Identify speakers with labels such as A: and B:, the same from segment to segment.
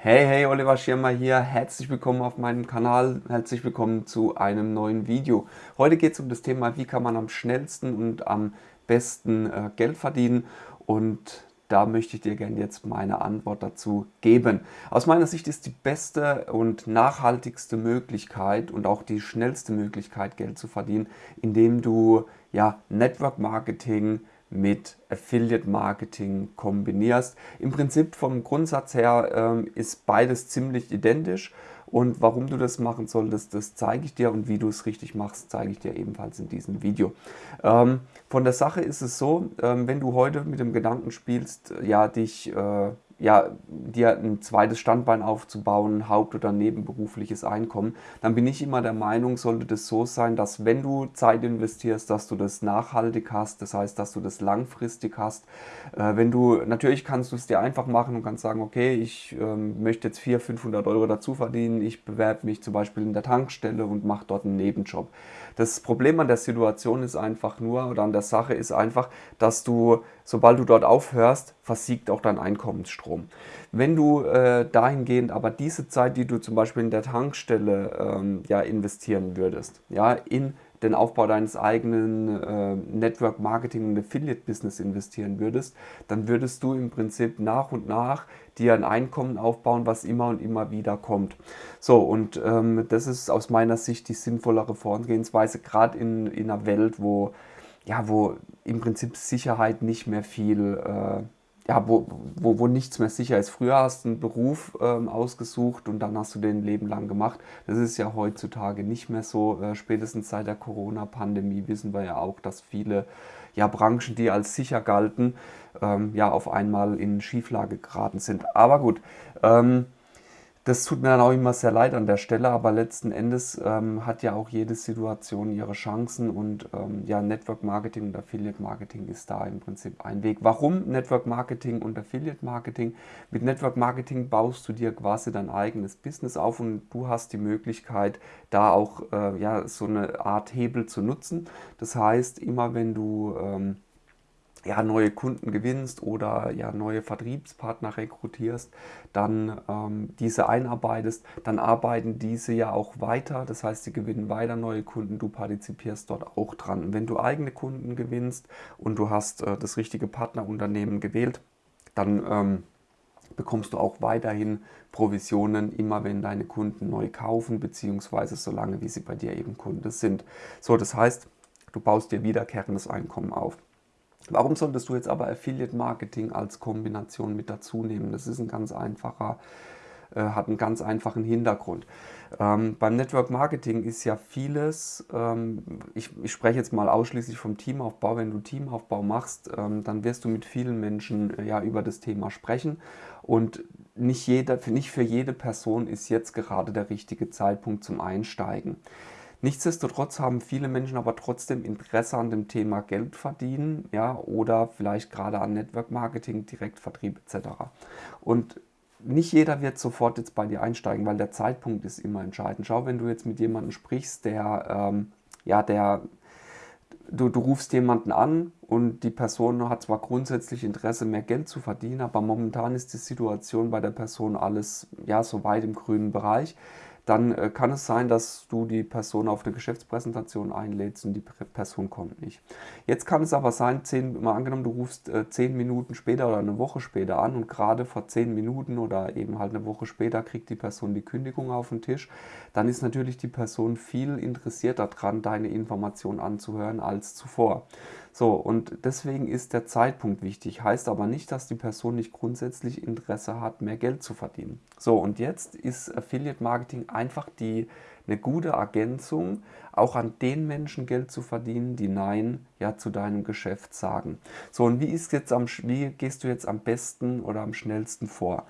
A: Hey, hey, Oliver Schirmer hier. Herzlich willkommen auf meinem Kanal. Herzlich willkommen zu einem neuen Video. Heute geht es um das Thema, wie kann man am schnellsten und am besten äh, Geld verdienen. Und da möchte ich dir gerne jetzt meine Antwort dazu geben. Aus meiner Sicht ist die beste und nachhaltigste Möglichkeit und auch die schnellste Möglichkeit, Geld zu verdienen, indem du ja, Network Marketing, mit Affiliate Marketing kombinierst. Im Prinzip vom Grundsatz her ähm, ist beides ziemlich identisch und warum du das machen solltest, das zeige ich dir und wie du es richtig machst, zeige ich dir ebenfalls in diesem Video. Ähm, von der Sache ist es so, ähm, wenn du heute mit dem Gedanken spielst, ja, dich äh, ja, dir ein zweites Standbein aufzubauen, haupt- oder nebenberufliches Einkommen, dann bin ich immer der Meinung, sollte das so sein, dass wenn du Zeit investierst, dass du das nachhaltig hast, das heißt, dass du das langfristig hast. Äh, wenn du, natürlich kannst du es dir einfach machen und kannst sagen, okay, ich ähm, möchte jetzt 400, 500 Euro dazu verdienen, ich bewerbe mich zum Beispiel in der Tankstelle und mache dort einen Nebenjob. Das Problem an der Situation ist einfach nur, oder an der Sache ist einfach, dass du, sobald du dort aufhörst, versiegt auch dein Einkommensstrom. Wenn du äh, dahingehend aber diese Zeit, die du zum Beispiel in der Tankstelle ähm, ja, investieren würdest, ja, in den Aufbau deines eigenen äh, Network Marketing und Affiliate Business investieren würdest, dann würdest du im Prinzip nach und nach dir ein Einkommen aufbauen, was immer und immer wieder kommt. So, und ähm, das ist aus meiner Sicht die sinnvollere Vorgehensweise, gerade in, in einer Welt, wo, ja, wo im Prinzip Sicherheit nicht mehr viel äh, ja, wo, wo, wo nichts mehr sicher ist. Früher hast du einen Beruf ähm, ausgesucht und dann hast du den Leben lang gemacht. Das ist ja heutzutage nicht mehr so. Äh, spätestens seit der Corona-Pandemie wissen wir ja auch, dass viele ja, Branchen, die als sicher galten, ähm, ja auf einmal in Schieflage geraten sind. Aber gut, ähm, das tut mir dann auch immer sehr leid an der Stelle, aber letzten Endes ähm, hat ja auch jede Situation ihre Chancen und ähm, ja, Network Marketing und Affiliate Marketing ist da im Prinzip ein Weg. Warum Network Marketing und Affiliate Marketing? Mit Network Marketing baust du dir quasi dein eigenes Business auf und du hast die Möglichkeit, da auch äh, ja, so eine Art Hebel zu nutzen. Das heißt, immer wenn du ähm, ja, neue Kunden gewinnst oder ja, neue Vertriebspartner rekrutierst, dann ähm, diese einarbeitest, dann arbeiten diese ja auch weiter. Das heißt, sie gewinnen weiter neue Kunden, du partizipierst dort auch dran. Wenn du eigene Kunden gewinnst und du hast äh, das richtige Partnerunternehmen gewählt, dann ähm, bekommst du auch weiterhin Provisionen, immer wenn deine Kunden neu kaufen, beziehungsweise solange wie sie bei dir eben Kunde sind. So, das heißt, du baust dir wiederkehrendes Einkommen auf. Warum solltest du jetzt aber Affiliate Marketing als Kombination mit dazu nehmen? Das ist ein ganz einfacher, äh, hat einen ganz einfachen Hintergrund. Ähm, beim Network Marketing ist ja vieles, ähm, ich, ich, spreche jetzt mal ausschließlich vom Teamaufbau, wenn du Teamaufbau machst, ähm, dann wirst du mit vielen Menschen äh, ja über das Thema sprechen und nicht, jeder, nicht für jede Person ist jetzt gerade der richtige Zeitpunkt zum Einsteigen. Nichtsdestotrotz haben viele Menschen aber trotzdem Interesse an dem Thema Geld verdienen ja, oder vielleicht gerade an Network Marketing, Direktvertrieb etc. Und nicht jeder wird sofort jetzt bei dir einsteigen, weil der Zeitpunkt ist immer entscheidend. Schau, wenn du jetzt mit jemandem sprichst, der, ähm, ja, der, du, du rufst jemanden an und die Person hat zwar grundsätzlich Interesse, mehr Geld zu verdienen, aber momentan ist die Situation bei der Person alles, ja, so weit im grünen Bereich dann äh, kann es sein, dass du die Person auf eine Geschäftspräsentation einlädst und die Person kommt nicht. Jetzt kann es aber sein, zehn, mal angenommen, du rufst äh, zehn Minuten später oder eine Woche später an und gerade vor zehn Minuten oder eben halt eine Woche später kriegt die Person die Kündigung auf den Tisch, dann ist natürlich die Person viel interessierter daran, deine Information anzuhören als zuvor. So, und deswegen ist der Zeitpunkt wichtig. Heißt aber nicht, dass die Person nicht grundsätzlich Interesse hat, mehr Geld zu verdienen. So, und jetzt ist Affiliate Marketing einfach die, eine gute Ergänzung, auch an den Menschen Geld zu verdienen, die Nein ja zu deinem Geschäft sagen. So, und wie, ist jetzt am, wie gehst du jetzt am besten oder am schnellsten vor?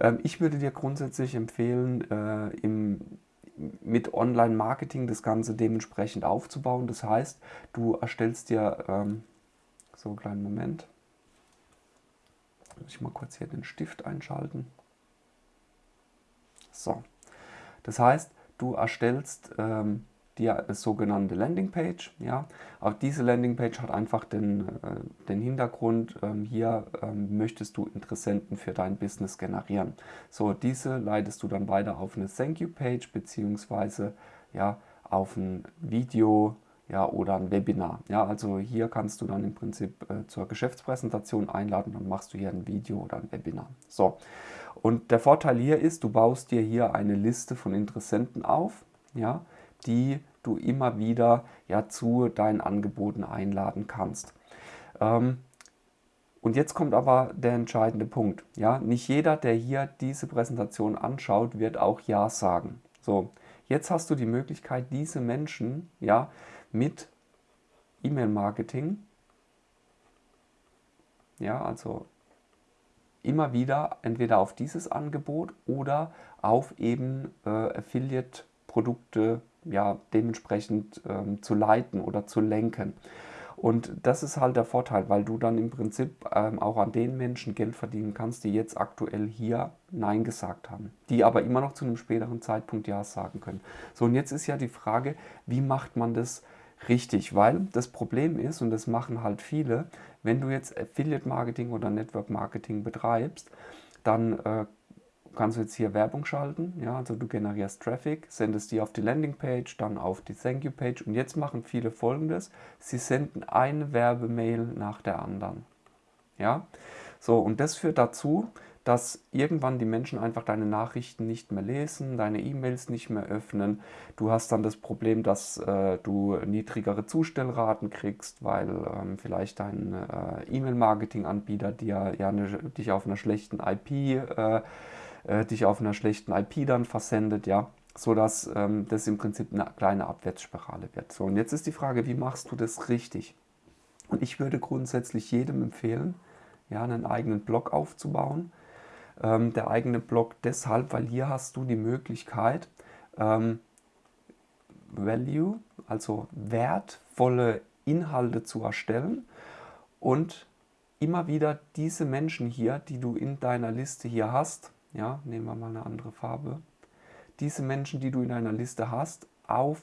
A: Ähm, ich würde dir grundsätzlich empfehlen, äh, im mit Online-Marketing das Ganze dementsprechend aufzubauen. Das heißt, du erstellst dir, ähm, so einen kleinen Moment, muss ich mal kurz hier den Stift einschalten. So, das heißt, du erstellst ähm, eine sogenannte Landingpage. Ja. Auch diese Landingpage hat einfach den, äh, den Hintergrund, ähm, hier ähm, möchtest du Interessenten für dein Business generieren. So, diese leitest du dann weiter auf eine Thank You Page beziehungsweise ja, auf ein Video ja, oder ein Webinar. Ja, also hier kannst du dann im Prinzip äh, zur Geschäftspräsentation einladen, dann machst du hier ein Video oder ein Webinar. So, und der Vorteil hier ist, du baust dir hier eine Liste von Interessenten auf, ja, die du immer wieder ja, zu deinen Angeboten einladen kannst. Ähm, und jetzt kommt aber der entscheidende Punkt. Ja? Nicht jeder, der hier diese Präsentation anschaut, wird auch Ja sagen. So, jetzt hast du die Möglichkeit, diese Menschen ja, mit E-Mail-Marketing, ja, also immer wieder entweder auf dieses Angebot oder auf eben äh, Affiliate-Produkte ja, dementsprechend ähm, zu leiten oder zu lenken. Und das ist halt der Vorteil, weil du dann im Prinzip ähm, auch an den Menschen Geld verdienen kannst, die jetzt aktuell hier Nein gesagt haben, die aber immer noch zu einem späteren Zeitpunkt Ja sagen können. So, und jetzt ist ja die Frage, wie macht man das richtig? Weil das Problem ist, und das machen halt viele, wenn du jetzt Affiliate Marketing oder Network Marketing betreibst, dann äh, kannst du jetzt hier Werbung schalten. Ja, also du generierst Traffic, sendest die auf die Landingpage, dann auf die Thank You Page und jetzt machen viele folgendes. Sie senden eine Werbemail nach der anderen. Ja, so und das führt dazu, dass irgendwann die Menschen einfach deine Nachrichten nicht mehr lesen, deine E-Mails nicht mehr öffnen. Du hast dann das Problem, dass äh, du niedrigere Zustellraten kriegst, weil ähm, vielleicht dein äh, E-Mail-Marketing-Anbieter dir ja eine, dich auf einer schlechten IP äh, äh, dich auf einer schlechten IP dann versendet, ja, sodass ähm, das im Prinzip eine kleine Abwärtsspirale wird. So, und jetzt ist die Frage, wie machst du das richtig? Und ich würde grundsätzlich jedem empfehlen, ja, einen eigenen Blog aufzubauen. Ähm, der eigene Blog deshalb, weil hier hast du die Möglichkeit, ähm, Value, also wertvolle Inhalte zu erstellen und immer wieder diese Menschen hier, die du in deiner Liste hier hast, ja, nehmen wir mal eine andere Farbe, diese Menschen, die du in deiner Liste hast, auf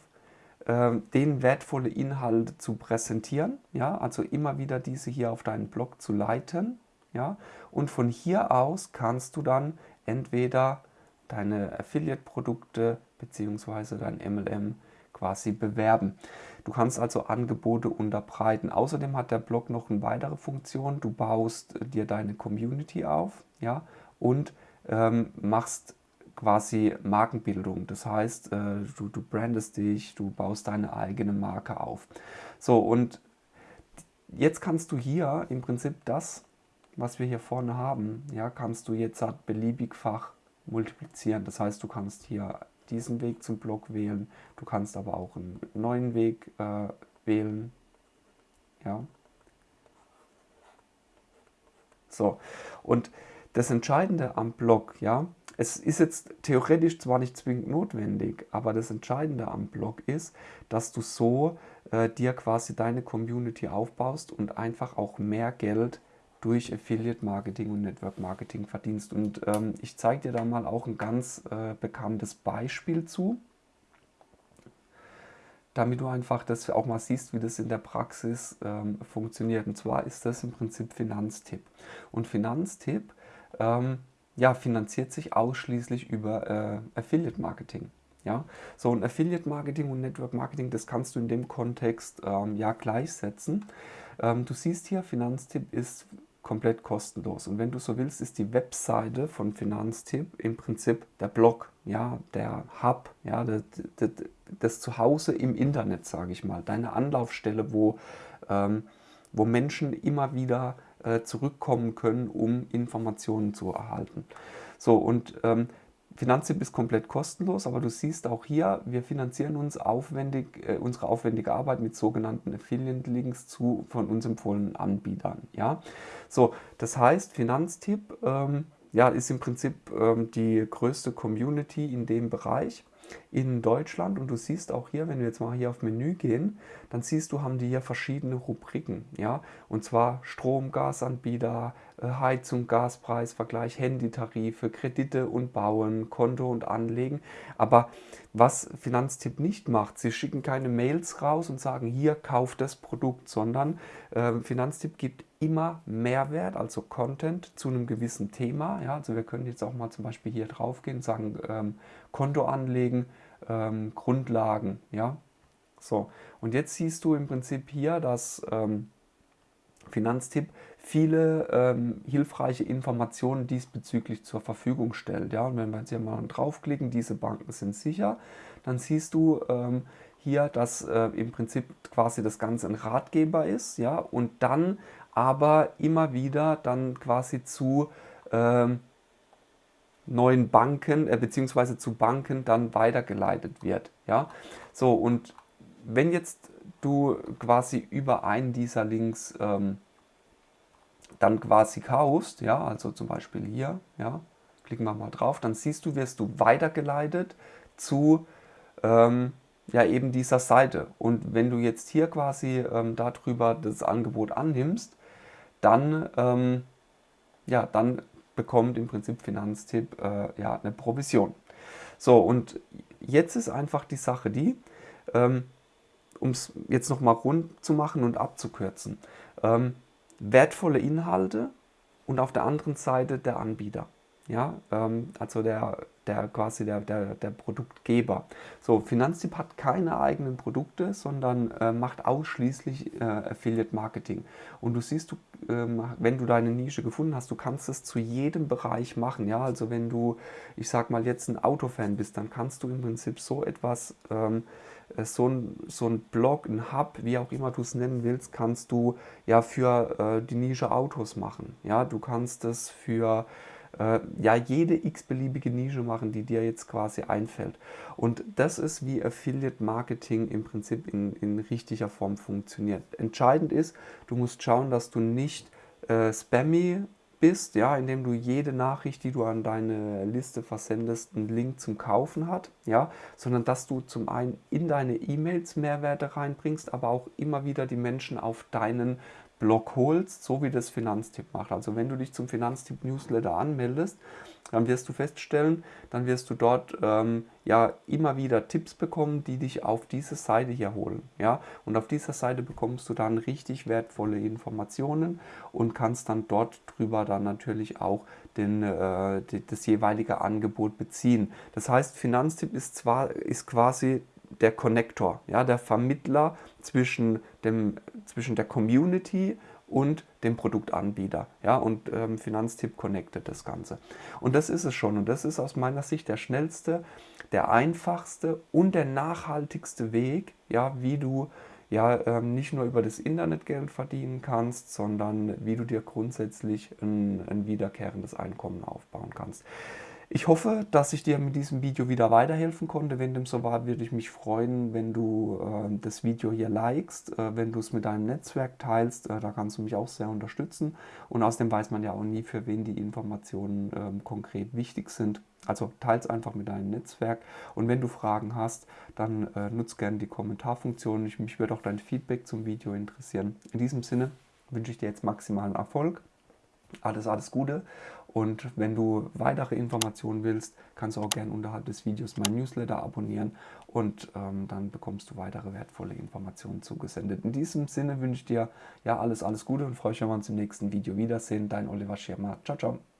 A: äh, den wertvolle Inhalte zu präsentieren, ja, also immer wieder diese hier auf deinen Blog zu leiten, ja, und von hier aus kannst du dann entweder deine Affiliate-Produkte bzw. dein MLM quasi bewerben. Du kannst also Angebote unterbreiten. Außerdem hat der Blog noch eine weitere Funktion. Du baust dir deine Community auf ja, und ähm, machst quasi Markenbildung. Das heißt, äh, du, du brandest dich, du baust deine eigene Marke auf. So, und jetzt kannst du hier im Prinzip das, was wir hier vorne haben, ja, kannst du jetzt halt beliebigfach multiplizieren. Das heißt, du kannst hier diesen Weg zum Blog wählen, du kannst aber auch einen neuen Weg äh, wählen. Ja. So, und das Entscheidende am Blog, ja, es ist jetzt theoretisch zwar nicht zwingend notwendig, aber das Entscheidende am Blog ist, dass du so äh, dir quasi deine Community aufbaust und einfach auch mehr Geld durch Affiliate Marketing und Network Marketing verdienst. Und ähm, ich zeige dir da mal auch ein ganz äh, bekanntes Beispiel zu, damit du einfach das auch mal siehst, wie das in der Praxis ähm, funktioniert. Und zwar ist das im Prinzip Finanztipp. Und Finanztipp ähm, ja, finanziert sich ausschließlich über äh, Affiliate Marketing. Ja, so ein Affiliate Marketing und Network Marketing, das kannst du in dem Kontext ähm, ja gleichsetzen. Ähm, du siehst hier, Finanztipp ist komplett kostenlos. Und wenn du so willst, ist die Webseite von Finanztipp im Prinzip der Blog, ja, der Hub, ja, das, das, das Zuhause im Internet, sage ich mal, deine Anlaufstelle, wo, ähm, wo Menschen immer wieder äh, zurückkommen können, um Informationen zu erhalten. So, und ähm, Finanztipp ist komplett kostenlos, aber du siehst auch hier, wir finanzieren uns aufwendig, äh, unsere aufwendige Arbeit mit sogenannten Affiliate-Links zu von uns empfohlenen Anbietern. Ja? So, das heißt, Finanztipp ähm, ja, ist im Prinzip ähm, die größte Community in dem Bereich. In Deutschland und du siehst auch hier, wenn wir jetzt mal hier auf Menü gehen, dann siehst du, haben die hier verschiedene Rubriken, ja, und zwar Strom, Gasanbieter, äh, Heizung, Gaspreisvergleich, Handytarife, Kredite und Bauen, Konto und Anlegen. Aber was Finanztipp nicht macht, sie schicken keine Mails raus und sagen, hier, kauf das Produkt, sondern äh, Finanztipp gibt immer Mehrwert, also Content zu einem gewissen Thema. Ja, also wir können jetzt auch mal zum Beispiel hier drauf gehen und sagen, ähm, Konto anlegen, ähm, Grundlagen. Ja, so. Und jetzt siehst du im Prinzip hier, dass ähm, Finanztipp viele ähm, hilfreiche Informationen diesbezüglich zur Verfügung stellt. Ja? Und wenn wir jetzt hier mal draufklicken, diese Banken sind sicher, dann siehst du ähm, hier, dass äh, im Prinzip quasi das Ganze ein Ratgeber ist, ja, und dann aber immer wieder dann quasi zu ähm, neuen Banken äh, beziehungsweise zu Banken dann weitergeleitet wird, ja. So und wenn jetzt du quasi über einen dieser Links ähm, dann quasi kaufst, ja, also zum Beispiel hier, ja, klicken wir mal drauf, dann siehst du, wirst du weitergeleitet zu ähm, ja, eben dieser Seite. Und wenn du jetzt hier quasi ähm, darüber das Angebot annimmst, dann, ähm, ja, dann bekommt im Prinzip Finanztipp äh, ja, eine Provision. So, und jetzt ist einfach die Sache die, ähm, um es jetzt nochmal rund zu machen und abzukürzen. Ähm, wertvolle Inhalte und auf der anderen Seite der Anbieter. Ja, ähm, also der, der quasi der, der, der Produktgeber. So, Finanztipp hat keine eigenen Produkte, sondern äh, macht ausschließlich äh, Affiliate Marketing. Und du siehst, du, ähm, wenn du deine Nische gefunden hast, du kannst es zu jedem Bereich machen. Ja, also wenn du, ich sag mal, jetzt ein Autofan bist, dann kannst du im Prinzip so etwas ähm, äh, so ein, so ein Blog, ein Hub, wie auch immer du es nennen willst, kannst du ja für äh, die Nische Autos machen. Ja, du kannst es für äh, ja jede x-beliebige Nische machen, die dir jetzt quasi einfällt. Und das ist, wie Affiliate Marketing im Prinzip in, in richtiger Form funktioniert. Entscheidend ist, du musst schauen, dass du nicht äh, spammy bist, ja, indem du jede Nachricht, die du an deine Liste versendest, einen Link zum Kaufen hat, ja, sondern dass du zum einen in deine E-Mails Mehrwerte reinbringst, aber auch immer wieder die Menschen auf deinen Blog holst, so wie das Finanztipp macht. Also wenn du dich zum Finanztipp Newsletter anmeldest, dann wirst du feststellen, dann wirst du dort ähm, ja immer wieder Tipps bekommen, die dich auf diese Seite hier holen. Ja? Und auf dieser Seite bekommst du dann richtig wertvolle Informationen und kannst dann dort drüber dann natürlich auch den, äh, das jeweilige Angebot beziehen. Das heißt, Finanztipp ist zwar ist quasi der Connector, ja, der Vermittler zwischen, dem, zwischen der Community und dem Produktanbieter. Ja, und ähm, Finanztipp connectet das Ganze. Und das ist es schon. Und das ist aus meiner Sicht der schnellste, der einfachste und der nachhaltigste Weg, ja, wie du ja, ähm, nicht nur über das Internet Geld verdienen kannst, sondern wie du dir grundsätzlich ein, ein wiederkehrendes Einkommen aufbauen kannst. Ich hoffe, dass ich dir mit diesem Video wieder weiterhelfen konnte. Wenn dem so war, würde ich mich freuen, wenn du äh, das Video hier likest, äh, wenn du es mit deinem Netzwerk teilst. Äh, da kannst du mich auch sehr unterstützen. Und außerdem weiß man ja auch nie, für wen die Informationen ähm, konkret wichtig sind. Also teils einfach mit deinem Netzwerk. Und wenn du Fragen hast, dann äh, nutze gerne die Kommentarfunktion. Ich, mich würde auch dein Feedback zum Video interessieren. In diesem Sinne wünsche ich dir jetzt maximalen Erfolg. Alles, alles Gute und wenn du weitere Informationen willst, kannst du auch gerne unterhalb des Videos mein Newsletter abonnieren und ähm, dann bekommst du weitere wertvolle Informationen zugesendet. In diesem Sinne wünsche ich dir ja alles, alles Gute und freue mich, wenn wir uns im nächsten Video wiedersehen. Dein Oliver Schirmer. Ciao, ciao.